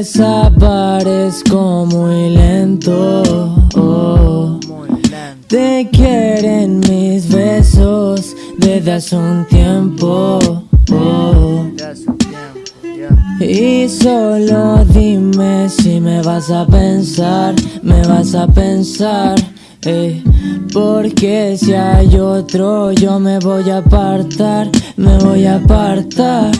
Desaparezco muy lento. Te quieren mis besos desde hace un tiempo. Y solo dime si me vas a pensar, me vas a pensar. Eh, porque si hay otro yo me voy a apartar, me voy a apartar.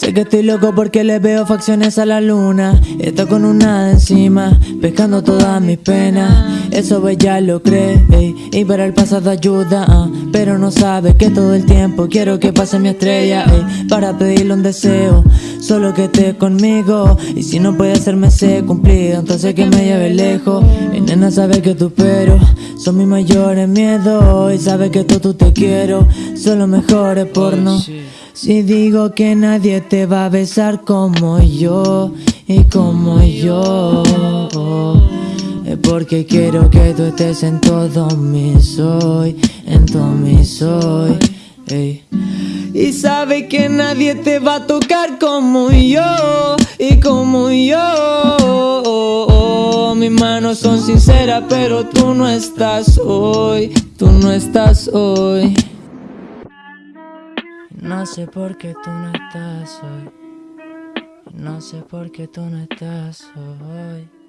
Sé que estoy loco porque le veo facciones a la luna. Está con una encima, pescando todas mis penas. Eso ella lo cree, y para el pasado ayuda ah. Pero no sabe que todo el tiempo quiero que pase mi estrella Para pedirle un deseo, solo que esté conmigo Y si no puede hacerme ese cumplido, entonces que me lleve lejos. Mi nena sabe que tú pero son mis mayores miedos Y sabe que tú, tú te quiero, son los mejores porno si digo que nadie te va a besar como yo y como yo Es porque quiero que tú estés en todo mi soy, en todo mi soy Y sabe que nadie te va a tocar como yo y como yo. Mis manos son sinceras pero tú no estás hoy, tú no estás hoy no sé por qué tú no estás hoy. No sé por qué tú no estás hoy.